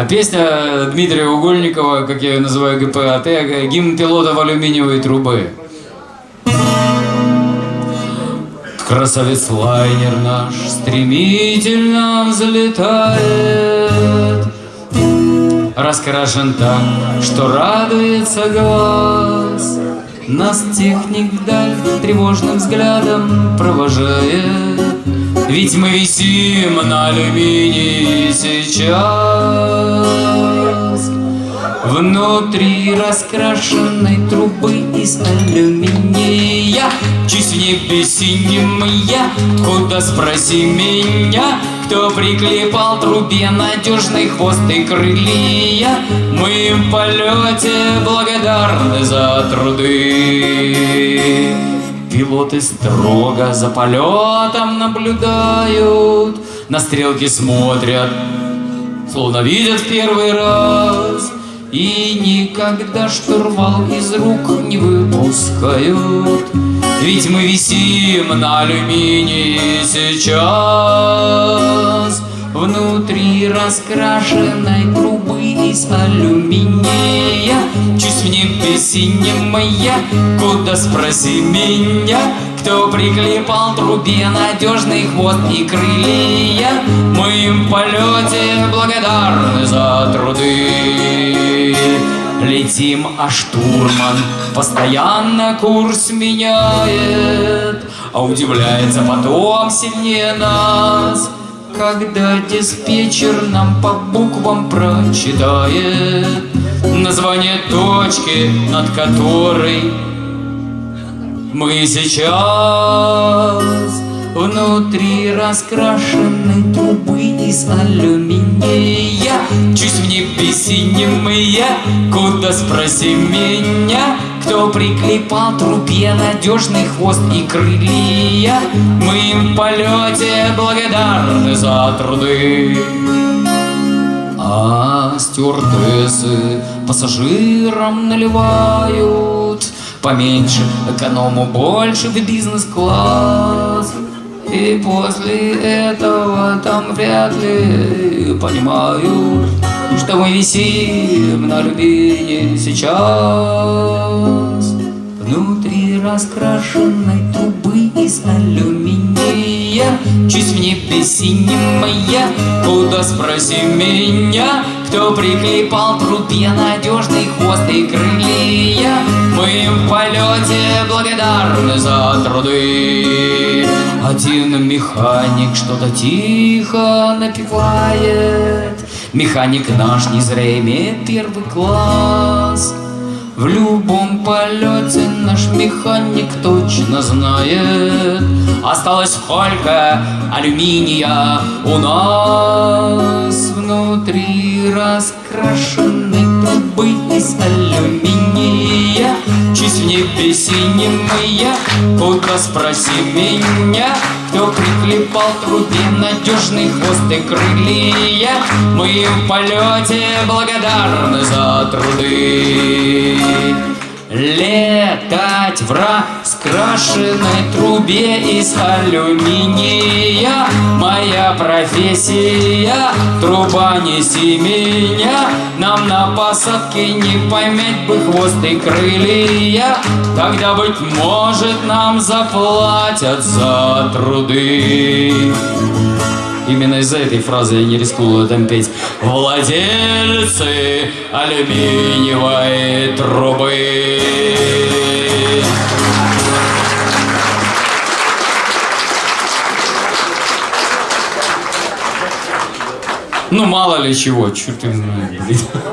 А песня Дмитрия Угольникова, как я ее называю, ГПАТ, гимн пилота в алюминиевой трубы. Красавец лайнер наш стремительно взлетает. Раскрашен так, что радуется глаз. Нас техник вдаль тревожным взглядом провожает Ведь мы висим на алюминии сейчас. Внутри раскрашенной трубы из алюминия. Чуть в небе синим я, куда спроси меня Кто приклепал трубе надежный хвост и крылья? Мы в полете благодарны за труды Пилоты строго за полетом наблюдают. На стрелки смотрят, словно видят в первый раз. И никогда штурвал из рук не выпускают. Ведь мы висим на алюминии сейчас. Внутри раскрашенной из алюминия. Чуть в небе синем куда спроси меня. Кто приклепал трубе надежный хвост и крылья? Мы им в полете благодарны за труды. Летим, а штурман постоянно курс меняет. А удивляется потом сильнее нас Когда диспетчер нам по буквам прочитает Название точки, над которой мы сейчас внутри раскрашенной трубы из алюминия. Чуть в небе синим я, куда спроси меня Кто приклепал трубе надежный хвост и крылья. Мы им в полете благодарны за труды. А стюардессы пассажирам наливают Поменьше эконому больше в бизнес-класс После этого там вряд ли. Понимают Что мы висим на рубине сейчас. Внутри раскрашенной трубы из алюминия. Чуть в небе синим я, куда спроси меня Кто приклепал трубе надежный хвост и крылья. Мы в полете благодарны за труды Один механик что-то тихо напевает. Механик наш не зря имеет первый класс. В любом полете наш механик точно знает. Осталось сколько алюминия у нас Внутри раскрашенной трубы из алюминия. Чуть в небе синим я, куда спроси меня. Кто приклепал трубе надежный хвост и крылья? Мы в полете благодарны за труды Летать в раскрашенной трубе из алюминия. Моя профессия, труба неси меня Нам на посадке не поймать бы хвост и крылья. Тогда, быть может, нам заплатят за труды Именно из-за этой фразы я не рискую там петь. Владельцы алюминиевой трубы. Ну, мало ли чего, черт блин.